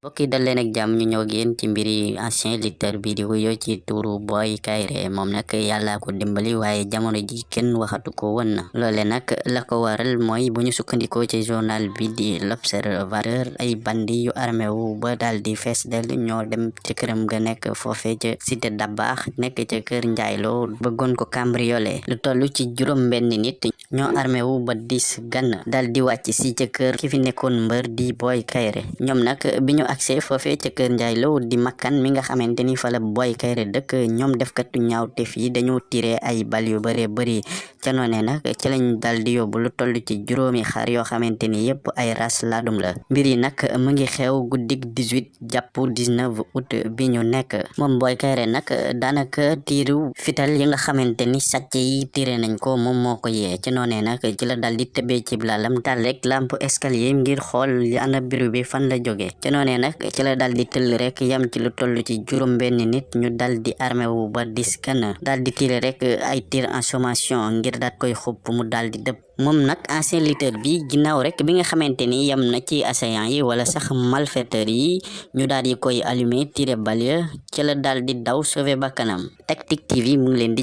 yi dal leen ak jàmm ñu ñëw di wuyoo ci turu Boy Kaïré moom nag yàllaa ko dimbali waaye jamono ji kenn waxatu ko woon na loole nag la ko waral mooy bu ñu sukkandikoo ci journal bi di l'observateur ay bandi yu armé wu ba daal di fees del ñoo dem ci këram ga nekk foofe ca cité Dabaax nekk ca kër Njaayloo bëggoon ko cambriolé lu toll ci juróom benn nit armé wu ba dis gann dal di wàcc si ca kër ki fi nekkoon mbër di Boy Kaïré ñoom nag bi accès foofee ca kër Njaay Lo di makkan mi nga fa la Boy Kaïré dëkk ñoom defkatu ñaawteef yi dañoo tiré ay bal yu bëree bëri ca noonee nag ci lañ dal di yóbbu lu toll ci juróomi xar yoo xamante yépp ay ras laadum la mbir yi nag mu ngi xew guddik 18 jàpp 19 août bi ñu nekk moom Boy fital yi nga xamante ni sàcc yi tiré nañ ko moom moo ko yee ci noonee ci la dal di tëbee ci lalam dal rek lampe escalier ngir ana biru bi fan la jóge ci noonee nag ci la dal di rek yam ci lu toll ci juróom benn nit ñu dal di armé wu ba dis kan dal di rek ay tir en sommation ngir koy xupp mu dal di dëpp moom nag ancien lutteur bi ginnaaw rek. Bi nga xamante ni yam na ci assaillant yi wala sax malfaiteur yi ñu koy allumé tiré bal ya ci la daal di daw sauver bakkanam Tactic TV mu ngi leen di